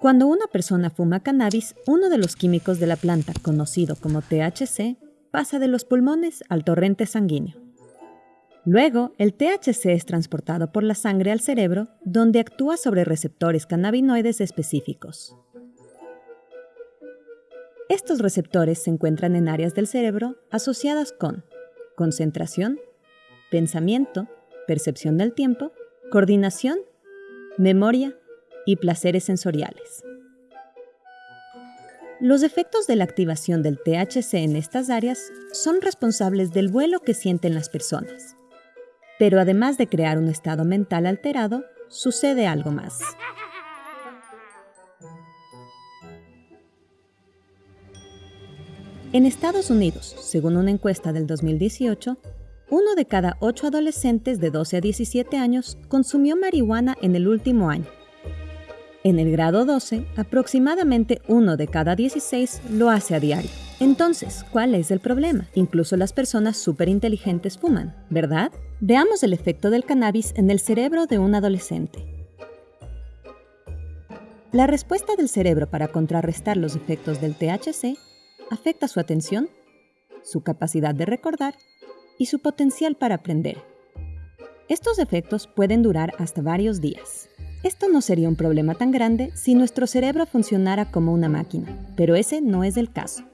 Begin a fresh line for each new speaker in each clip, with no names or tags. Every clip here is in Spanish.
Cuando una persona fuma cannabis, uno de los químicos de la planta, conocido como THC, pasa de los pulmones al torrente sanguíneo. Luego, el THC es transportado por la sangre al cerebro, donde actúa sobre receptores cannabinoides específicos. Estos receptores se encuentran en áreas del cerebro asociadas con concentración, pensamiento, percepción del tiempo, coordinación, memoria y placeres sensoriales. Los efectos de la activación del THC en estas áreas son responsables del vuelo que sienten las personas. Pero además de crear un estado mental alterado, sucede algo más. En Estados Unidos, según una encuesta del 2018, uno de cada ocho adolescentes de 12 a 17 años consumió marihuana en el último año. En el grado 12, aproximadamente uno de cada 16 lo hace a diario. Entonces, ¿cuál es el problema? Incluso las personas superinteligentes fuman, ¿verdad? Veamos el efecto del cannabis en el cerebro de un adolescente. La respuesta del cerebro para contrarrestar los efectos del THC afecta su atención, su capacidad de recordar y su potencial para aprender. Estos efectos pueden durar hasta varios días. Esto no sería un problema tan grande si nuestro cerebro funcionara como una máquina, pero ese no es el caso.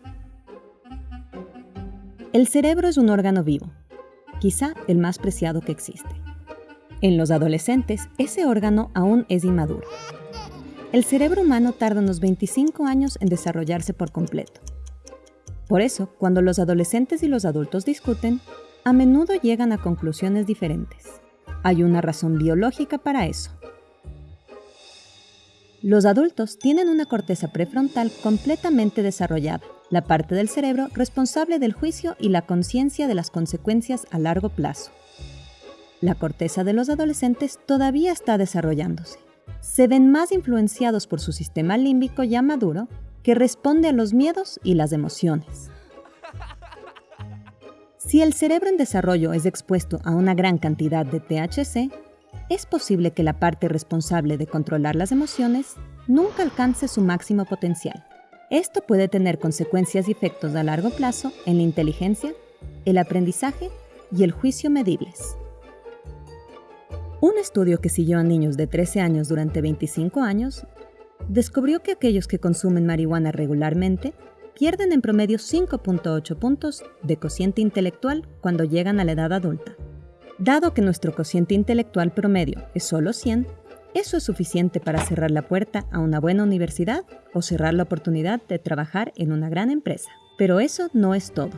El cerebro es un órgano vivo, quizá el más preciado que existe. En los adolescentes, ese órgano aún es inmaduro. El cerebro humano tarda unos 25 años en desarrollarse por completo. Por eso, cuando los adolescentes y los adultos discuten, a menudo llegan a conclusiones diferentes. Hay una razón biológica para eso. Los adultos tienen una corteza prefrontal completamente desarrollada, la parte del cerebro responsable del juicio y la conciencia de las consecuencias a largo plazo. La corteza de los adolescentes todavía está desarrollándose. Se ven más influenciados por su sistema límbico ya maduro que responde a los miedos y las emociones. Si el cerebro en desarrollo es expuesto a una gran cantidad de THC, es posible que la parte responsable de controlar las emociones nunca alcance su máximo potencial. Esto puede tener consecuencias y efectos a largo plazo en la inteligencia, el aprendizaje y el juicio medibles. Un estudio que siguió a niños de 13 años durante 25 años descubrió que aquellos que consumen marihuana regularmente pierden en promedio 5.8 puntos de cociente intelectual cuando llegan a la edad adulta. Dado que nuestro cociente intelectual promedio es solo 100, eso es suficiente para cerrar la puerta a una buena universidad o cerrar la oportunidad de trabajar en una gran empresa. Pero eso no es todo.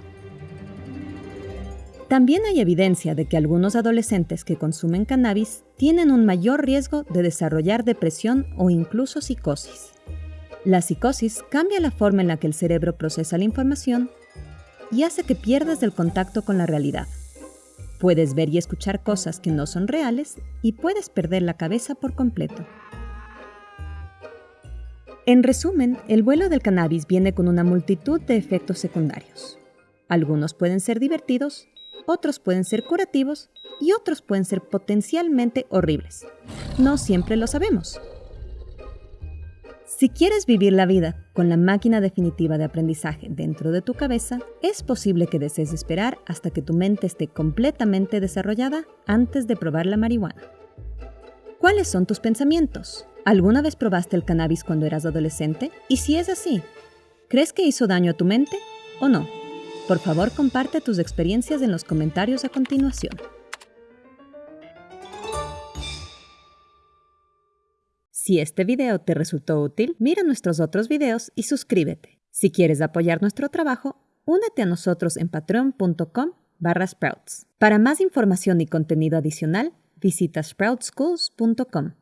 También hay evidencia de que algunos adolescentes que consumen cannabis tienen un mayor riesgo de desarrollar depresión o incluso psicosis. La psicosis cambia la forma en la que el cerebro procesa la información y hace que pierdas el contacto con la realidad. Puedes ver y escuchar cosas que no son reales y puedes perder la cabeza por completo. En resumen, el vuelo del cannabis viene con una multitud de efectos secundarios. Algunos pueden ser divertidos, otros pueden ser curativos y otros pueden ser potencialmente horribles. No siempre lo sabemos. Si quieres vivir la vida con la máquina definitiva de aprendizaje dentro de tu cabeza, es posible que desees esperar hasta que tu mente esté completamente desarrollada antes de probar la marihuana. ¿Cuáles son tus pensamientos? ¿Alguna vez probaste el cannabis cuando eras adolescente? Y si es así, ¿crees que hizo daño a tu mente o no? Por favor, comparte tus experiencias en los comentarios a continuación. Si este video te resultó útil, mira nuestros otros videos y suscríbete. Si quieres apoyar nuestro trabajo, únete a nosotros en patreon.com barra sprouts. Para más información y contenido adicional, visita sproutsschools.com.